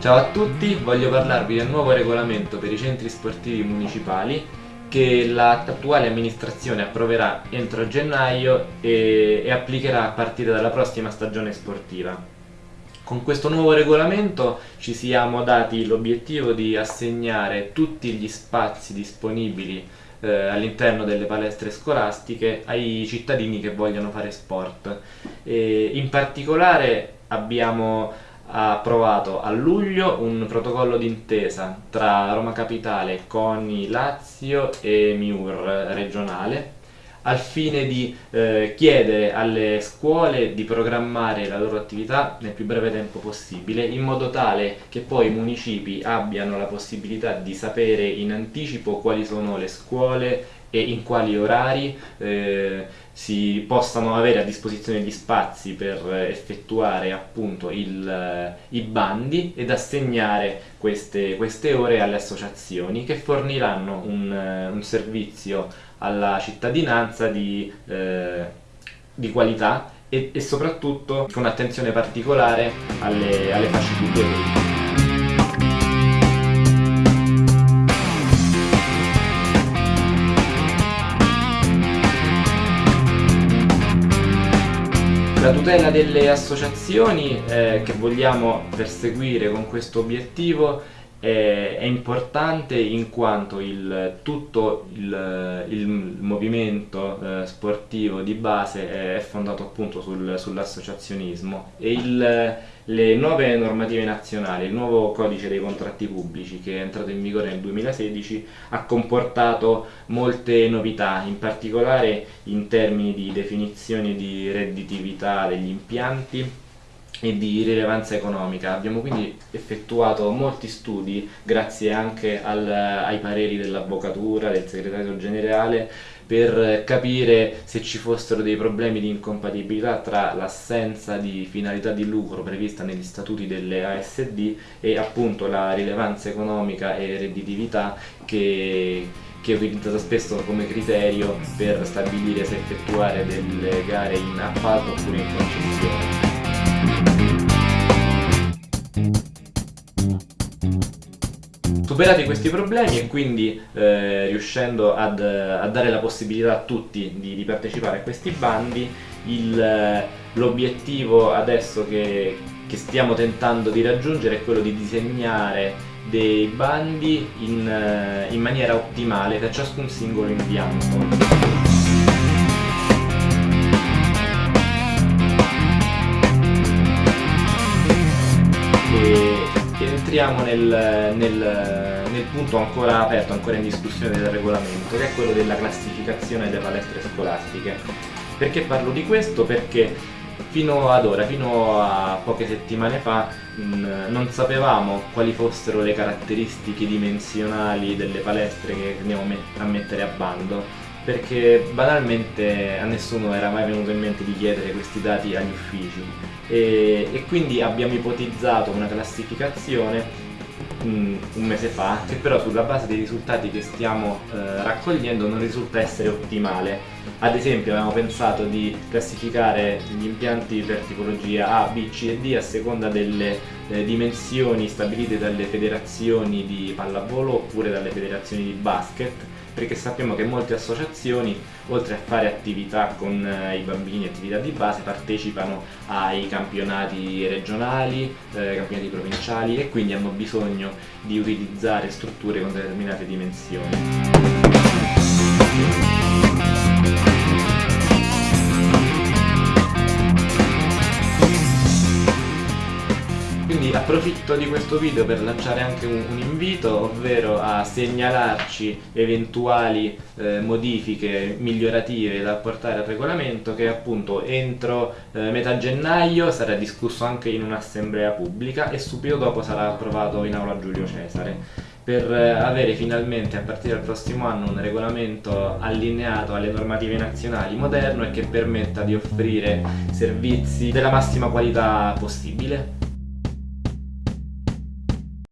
Ciao a tutti, voglio parlarvi del nuovo regolamento per i centri sportivi municipali che l'attuale amministrazione approverà entro gennaio e, e applicherà a partire dalla prossima stagione sportiva. Con questo nuovo regolamento ci siamo dati l'obiettivo di assegnare tutti gli spazi disponibili eh, all'interno delle palestre scolastiche ai cittadini che vogliono fare sport. E in particolare abbiamo ha approvato a luglio un protocollo d'intesa tra Roma Capitale, CONI Lazio e MIUR regionale al fine di eh, chiedere alle scuole di programmare la loro attività nel più breve tempo possibile in modo tale che poi i municipi abbiano la possibilità di sapere in anticipo quali sono le scuole e in quali orari eh, si possano avere a disposizione gli spazi per effettuare appunto il, eh, i bandi ed assegnare queste, queste, ore alle associazioni che forniranno un, eh, un servizio alla cittadinanza di, eh, di qualità e, e, soprattutto con attenzione particolare alle, alle fasce più deboli. La tutela delle associazioni eh, che vogliamo perseguire con questo obiettivo è, è importante in quanto il, tutto il, il movimento eh, sportivo di base è fondato appunto sul, sull'associazionismo e il, le nuove normative nazionali, il nuovo codice dei contratti pubblici che è entrato in vigore nel 2016 ha comportato molte novità, in particolare in termini di definizione di redditività degli impianti e di rilevanza economica. Abbiamo quindi effettuato molti studi grazie anche al, ai pareri dell'avvocatura, del segretario generale per capire se ci fossero dei problemi di incompatibilità tra l'assenza di finalità di lucro prevista negli statuti delle ASD e appunto la rilevanza economica e redditività che che è utilizzata spesso come criterio per stabilire se effettuare delle gare in appalto oppure in concessione. Superati questi problemi e quindi eh, riuscendo ad, a dare la possibilità a tutti di, di partecipare a questi bandi, l'obiettivo adesso che, che stiamo tentando di raggiungere è quello di disegnare dei bandi in, eh, in maniera ottimale per ciascun singolo impianto. Entriamo nel, nel, nel, punto ancora aperto, ancora in discussione del regolamento, che è quello della classificazione delle palestre scolastiche. Perché parlo di questo? Perché fino ad ora, fino a poche settimane fa, non sapevamo quali fossero le caratteristiche dimensionali delle palestre che andiamo a mettere a bando perché banalmente a nessuno era mai venuto in mente di chiedere questi dati agli uffici. E, e quindi abbiamo ipotizzato una classificazione mm, un mese fa che però sulla base dei risultati che stiamo eh, raccogliendo non risulta essere ottimale. Ad esempio abbiamo pensato di classificare gli impianti per tipologia A, B, C e D a seconda delle eh, dimensioni stabilite dalle federazioni di pallavolo oppure dalle federazioni di basket perché sappiamo che molte associazioni oltre a fare attività con eh, i bambini, attività di base, partecipano ai campionati regionali, eh, campionati provinciali e quindi hanno bisogno di utilizzare strutture con determinate dimensioni. Approfitto di questo video per lanciare anche un, un invito, ovvero a segnalarci eventuali eh, modifiche migliorative da apportare al regolamento che appunto entro eh, metà gennaio sarà discusso anche in un'assemblea pubblica e subito dopo sarà approvato in aula Giulio Cesare per eh, avere finalmente a partire dal prossimo anno un regolamento allineato alle normative nazionali moderno e che permetta di offrire servizi della massima qualità possibile.